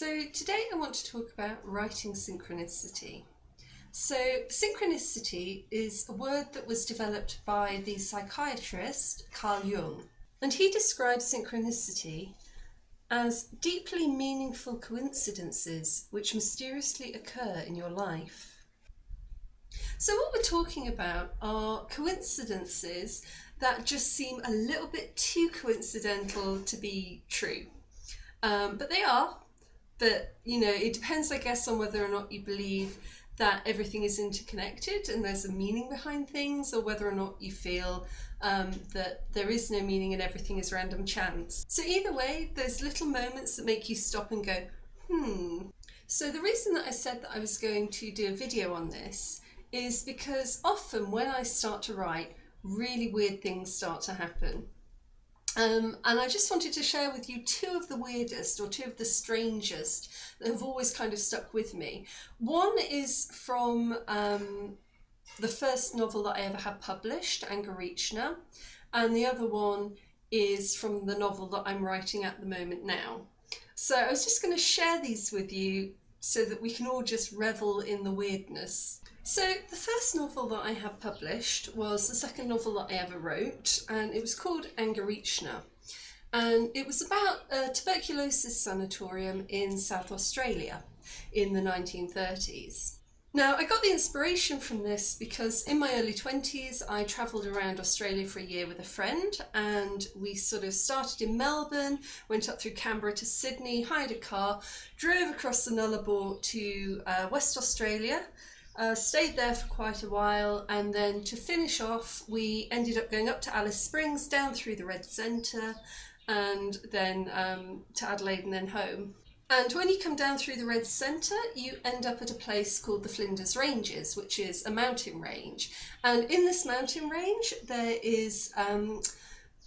So today I want to talk about writing synchronicity. So synchronicity is a word that was developed by the psychiatrist Carl Jung and he describes synchronicity as deeply meaningful coincidences which mysteriously occur in your life. So what we're talking about are coincidences that just seem a little bit too coincidental to be true. Um, but they are, but you know, it depends, I guess, on whether or not you believe that everything is interconnected and there's a meaning behind things, or whether or not you feel um, that there is no meaning and everything is random chance. So either way, there's little moments that make you stop and go, hmm. So the reason that I said that I was going to do a video on this is because often when I start to write, really weird things start to happen. Um, and I just wanted to share with you two of the weirdest or two of the strangest that have always kind of stuck with me. One is from um, the first novel that I ever had published, Angorichina, and the other one is from the novel that I'm writing at the moment now. So I was just going to share these with you so that we can all just revel in the weirdness. So the first novel that I have published was the second novel that I ever wrote and it was called Angorichina and it was about a tuberculosis sanatorium in South Australia in the 1930s. Now I got the inspiration from this because in my early 20s I travelled around Australia for a year with a friend and we sort of started in Melbourne, went up through Canberra to Sydney, hired a car, drove across the Nullarbor to uh, West Australia uh, stayed there for quite a while and then to finish off we ended up going up to Alice Springs down through the Red Centre and then um, to Adelaide and then home. And when you come down through the Red Centre, you end up at a place called the Flinders Ranges, which is a mountain range. And in this mountain range, there is um,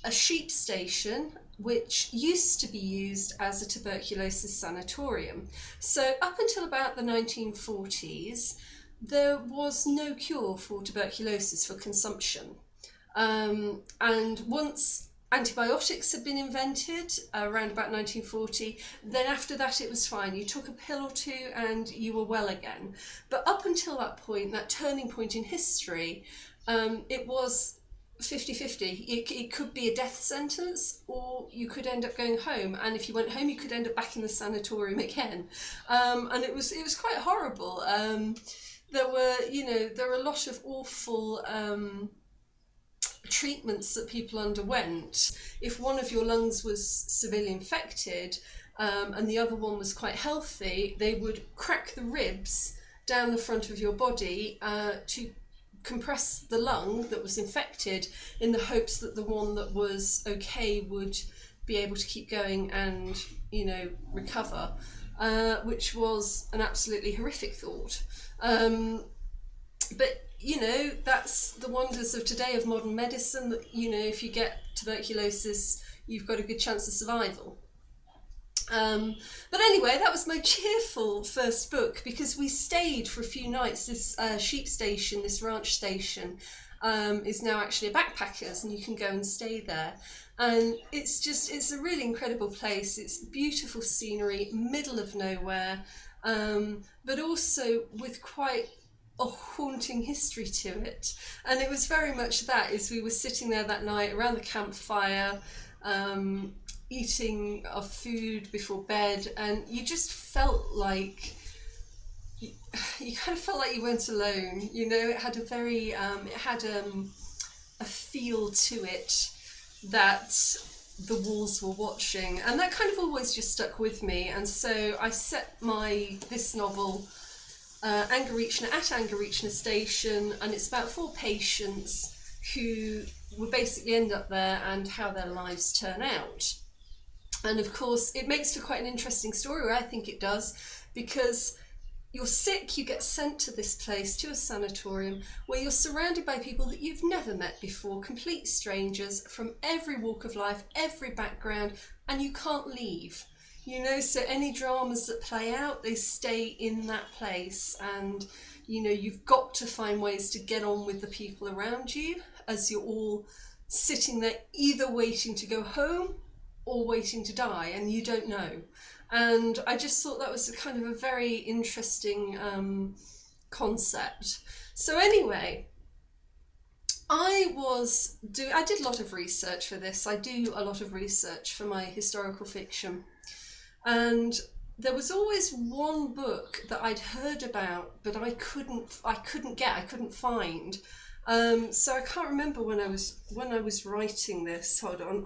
a sheep station which used to be used as a tuberculosis sanatorium. So up until about the 1940s, there was no cure for tuberculosis for consumption. Um, and once antibiotics had been invented uh, around about 1940 then after that it was fine. You took a pill or two and you were well again. But up until that point that turning point in history um, it was 50-50 it, it could be a death sentence or you could end up going home. And if you went home you could end up back in the sanatorium again. Um, and it was it was quite horrible. Um, there were you know there were a lot of awful um, treatments that people underwent, if one of your lungs was severely infected um, and the other one was quite healthy, they would crack the ribs down the front of your body uh, to compress the lung that was infected in the hopes that the one that was okay would be able to keep going and you know recover uh, which was an absolutely horrific thought um, but you know, that's the wonders of today of modern medicine that, you know, if you get tuberculosis, you've got a good chance of survival. Um, but anyway, that was my cheerful first book because we stayed for a few nights. This uh, sheep station, this ranch station, um, is now actually a backpackers and you can go and stay there. And it's just, it's a really incredible place. It's beautiful scenery, middle of nowhere, um, but also with quite a haunting history to it. And it was very much that as we were sitting there that night around the campfire, um, eating our food before bed, and you just felt like you, you kind of felt like you weren't alone. You know, it had a very, um, it had um, a feel to it that the walls were watching, and that kind of always just stuck with me. And so I set my this novel uh, Angorichina at Angorichina station and it's about four patients who will basically end up there and how their lives turn out. And of course it makes for quite an interesting story, I think it does, because you're sick, you get sent to this place, to a sanatorium, where you're surrounded by people that you've never met before, complete strangers from every walk of life, every background, and you can't leave. You know, so any dramas that play out, they stay in that place and you know, you've got to find ways to get on with the people around you as you're all sitting there either waiting to go home or waiting to die and you don't know. And I just thought that was a kind of a very interesting um, concept. So anyway, I was do I did a lot of research for this. I do a lot of research for my historical fiction. And there was always one book that I'd heard about but I couldn't I couldn't get, I couldn't find. Um, so I can't remember when I was when I was writing this. Hold on.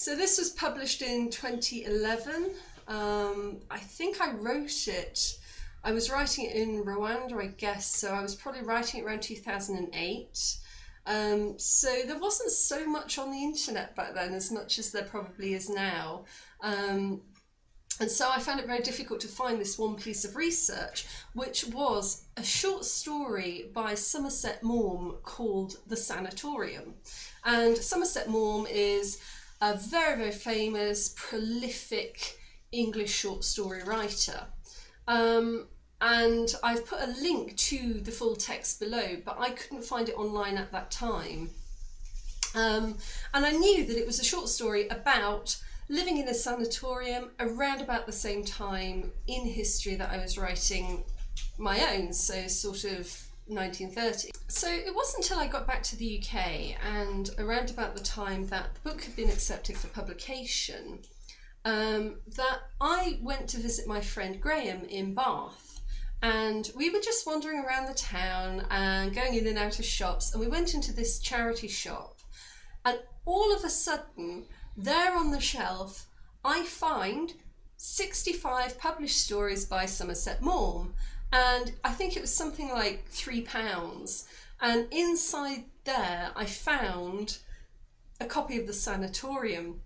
So this was published in 2011. Um, I think I wrote it I was writing it in Rwanda, I guess, so I was probably writing it around 2008. Um, so there wasn't so much on the internet back then as much as there probably is now. Um, and so I found it very difficult to find this one piece of research, which was a short story by Somerset Maugham called The Sanatorium. And Somerset Maugham is a very, very famous, prolific English short story writer. Um, and I've put a link to the full text below, but I couldn't find it online at that time. Um, and I knew that it was a short story about living in a sanatorium around about the same time in history that I was writing my own, so sort of 1930. So it wasn't until I got back to the UK and around about the time that the book had been accepted for publication um, that I went to visit my friend Graham in Bath. And we were just wandering around the town and going in and out of shops. And we went into this charity shop. And all of a sudden, there on the shelf, I find 65 published stories by Somerset Maugham. And I think it was something like three pounds. And inside there, I found a copy of The Sanatorium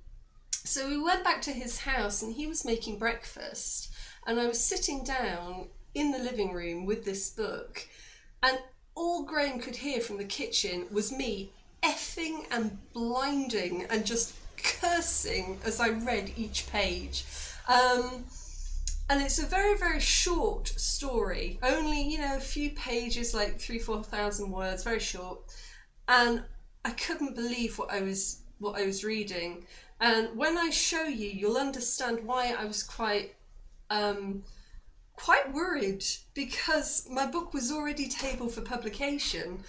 so we went back to his house and he was making breakfast and I was sitting down in the living room with this book and all Graham could hear from the kitchen was me effing and blinding and just cursing as I read each page. Um, and it's a very, very short story, only, you know, a few pages, like three, 4,000 words, very short. And I couldn't believe what I was what I was reading. And when I show you, you'll understand why I was quite um, quite worried because my book was already tabled for publication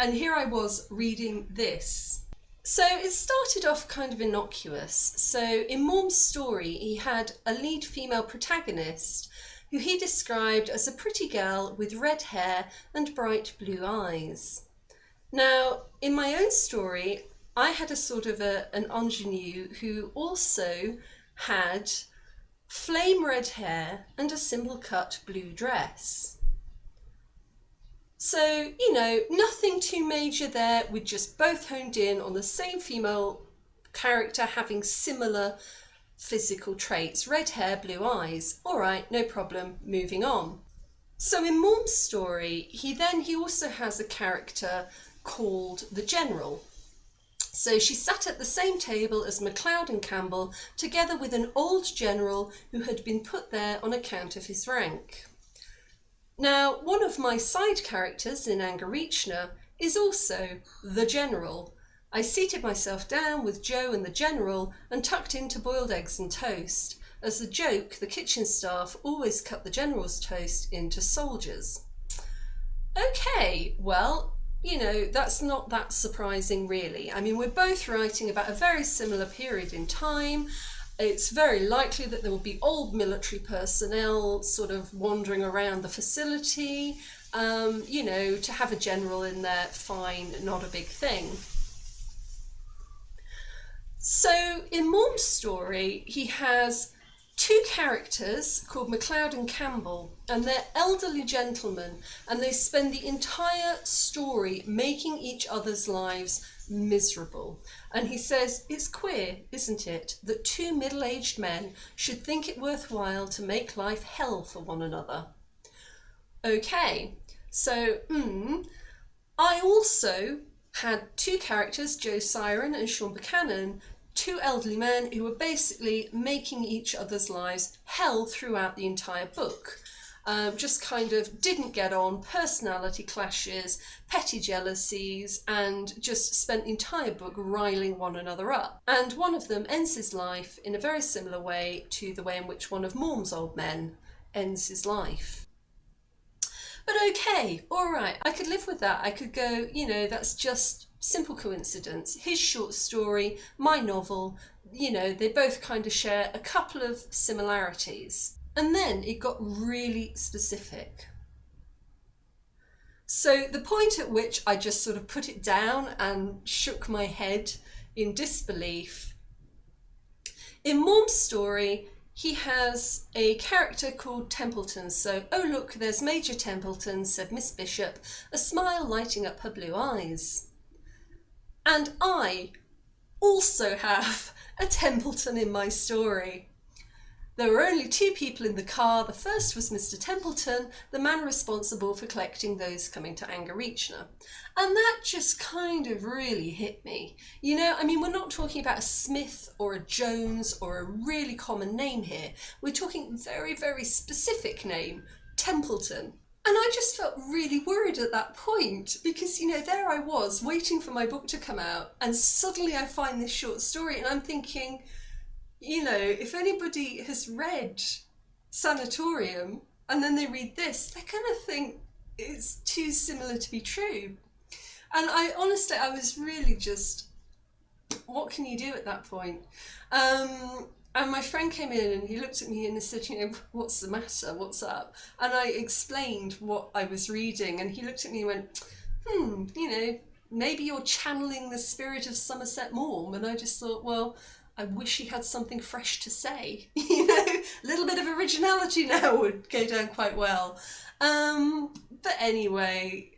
and here I was reading this. So it started off kind of innocuous. So in Maugham's story, he had a lead female protagonist who he described as a pretty girl with red hair and bright blue eyes. Now, in my own story, I had a sort of a, an ingenue who also had flame red hair and a simple cut blue dress. So, you know, nothing too major there, We're just both honed in on the same female character having similar physical traits. Red hair, blue eyes. All right, no problem, moving on. So in Maugham's story, he then, he also has a character called the General. So she sat at the same table as MacLeod and Campbell, together with an old general who had been put there on account of his rank. Now, one of my side characters in Angorichina is also the general. I seated myself down with Joe and the general and tucked into boiled eggs and toast. As a joke, the kitchen staff always cut the general's toast into soldiers. Okay, well, you know, that's not that surprising really. I mean, we're both writing about a very similar period in time. It's very likely that there will be old military personnel sort of wandering around the facility. Um, you know, to have a general in there, fine, not a big thing. So in Maugham's story, he has two characters called MacLeod and Campbell, and they're elderly gentlemen, and they spend the entire story making each other's lives miserable. And he says, It's queer, isn't it, that two middle aged men should think it worthwhile to make life hell for one another. Okay, so, hmm, I also had two characters, Joe Siren and Sean Buchanan, two elderly men who were basically making each other's lives hell throughout the entire book. Um, just kind of didn't get on, personality clashes, petty jealousies, and just spent the entire book riling one another up. And one of them ends his life in a very similar way to the way in which one of Maugham's old men ends his life. But okay, all right, I could live with that. I could go, you know, that's just simple coincidence. His short story, my novel, you know, they both kind of share a couple of similarities. And then it got really specific. So the point at which I just sort of put it down and shook my head in disbelief. In Maugham's story, he has a character called Templeton. So, oh look, there's Major Templeton, said Miss Bishop, a smile lighting up her blue eyes. And I also have a Templeton in my story. There were only two people in the car. The first was Mr. Templeton, the man responsible for collecting those coming to Angorichina. And that just kind of really hit me. You know, I mean, we're not talking about a Smith or a Jones or a really common name here. We're talking very, very specific name, Templeton. And I just felt really worried at that point because, you know, there I was waiting for my book to come out, and suddenly I find this short story, and I'm thinking, you know, if anybody has read Sanatorium and then they read this, they kind of think it's too similar to be true. And I honestly, I was really just, what can you do at that point? Um, and my friend came in and he looked at me and he said, you know, what's the matter? What's up? And I explained what I was reading and he looked at me and went, hmm, you know, maybe you're channeling the spirit of Somerset Maugham. And I just thought, well, I wish he had something fresh to say. you know, a little bit of originality now would go down quite well. Um, but anyway,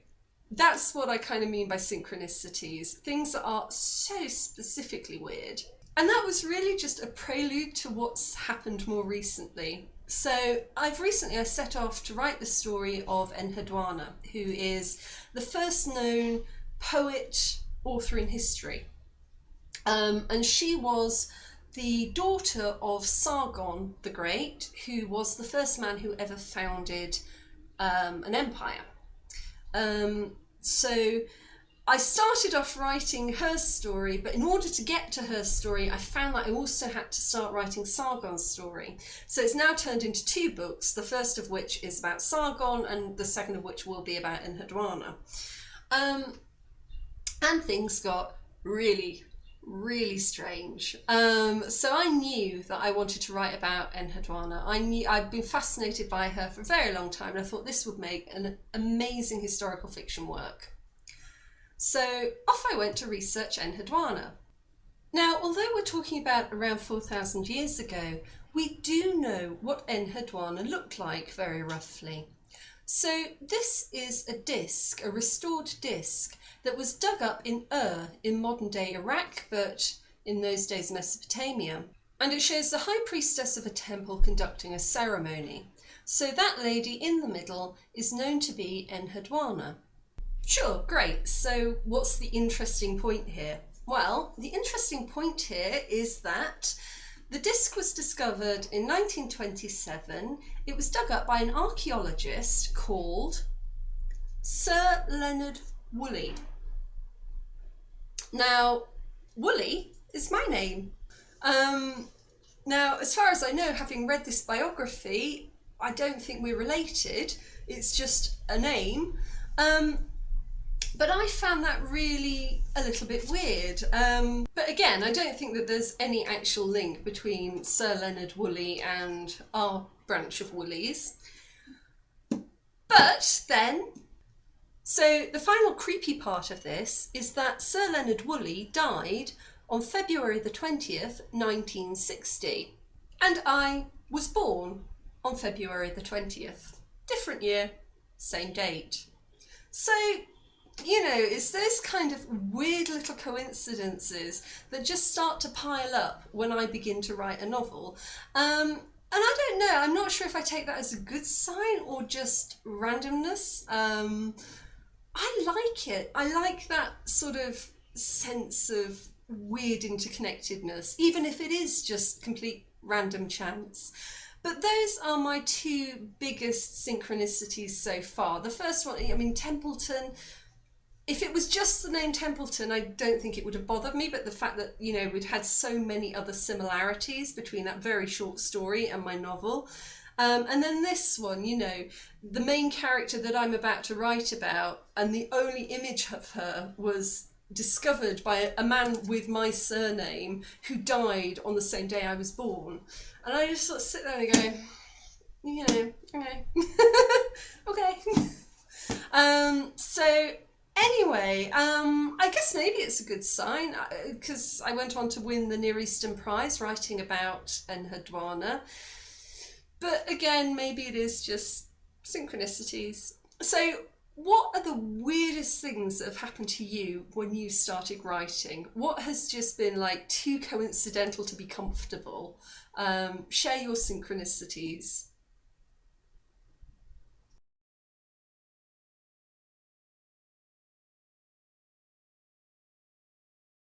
that's what I kind of mean by synchronicities. Things that are so specifically weird. And that was really just a prelude to what's happened more recently. So I've recently I set off to write the story of Enheduanna, who is the first known poet author in history. Um, and she was the daughter of Sargon the Great, who was the first man who ever founded um, an empire. Um, so I started off writing her story, but in order to get to her story, I found that I also had to start writing Sargon's story. So it's now turned into two books, the first of which is about Sargon, and the second of which will be about Enheduanna. Um, and things got really, really strange. Um, so I knew that I wanted to write about Enheduanna. I knew I'd been fascinated by her for a very long time, and I thought this would make an amazing historical fiction work. So off I went to research Enheduanna. Now, although we're talking about around 4,000 years ago, we do know what Enheduanna looked like very roughly. So this is a disc, a restored disc, that was dug up in Ur in modern day Iraq, but in those days Mesopotamia. And it shows the high priestess of a temple conducting a ceremony. So that lady in the middle is known to be Enheduanna. Sure, great. So what's the interesting point here? Well, the interesting point here is that the disc was discovered in 1927. It was dug up by an archaeologist called Sir Leonard Woolley. Now, Woolley is my name. Um, now, as far as I know, having read this biography, I don't think we're related. It's just a name. Um, but I found that really a little bit weird. Um, but again, I don't think that there's any actual link between Sir Leonard Woolley and our branch of Woolleys. But then so the final creepy part of this is that Sir Leonard Woolley died on February the 20th, 1960. And I was born on February the 20th. Different year, same date. So, you know, it's those kind of weird little coincidences that just start to pile up when I begin to write a novel. Um, and I don't know, I'm not sure if I take that as a good sign or just randomness. Um, I like it. I like that sort of sense of weird interconnectedness, even if it is just complete random chance. but those are my two biggest synchronicities so far. The first one, I mean, Templeton. If it was just the name Templeton, I don't think it would have bothered me. But the fact that you know we'd had so many other similarities between that very short story and my novel, um, and then this one, you know, the main character that I'm about to write about, and the only image of her was discovered by a man with my surname who died on the same day I was born. And I just sort of sit there and go, you know, okay, okay. um, so anyway, um, I guess maybe it's a good sign because uh, I went on to win the Near Eastern Prize writing about Enheduanna. But again, maybe it is just synchronicities. So what are the weirdest things that have happened to you when you started writing? What has just been like too coincidental to be comfortable? Um, share your synchronicities.